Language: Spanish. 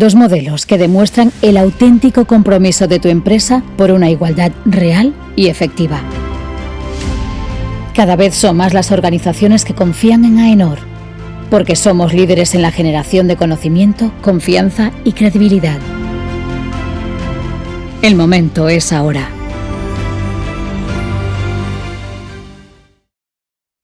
Dos modelos que demuestran el auténtico compromiso de tu empresa por una igualdad real y efectiva. Cada vez son más las organizaciones que confían en AENOR, porque somos líderes en la generación de conocimiento, confianza y credibilidad. El momento es ahora.